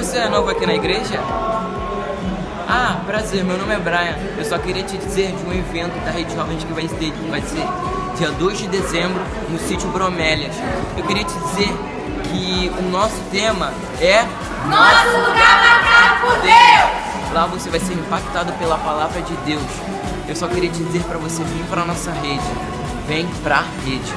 Você é novo aqui na igreja? Ah, prazer, meu nome é Brian. Eu só queria te dizer de um evento da Rede Jovens que vai ser, vai ser dia 2 de dezembro no sítio Bromélias. Eu queria te dizer que o nosso tema é Nosso lugar marcado por Deus! Lá você vai ser impactado pela palavra de Deus. Eu só queria te dizer para você vir para nossa rede. Vem pra rede.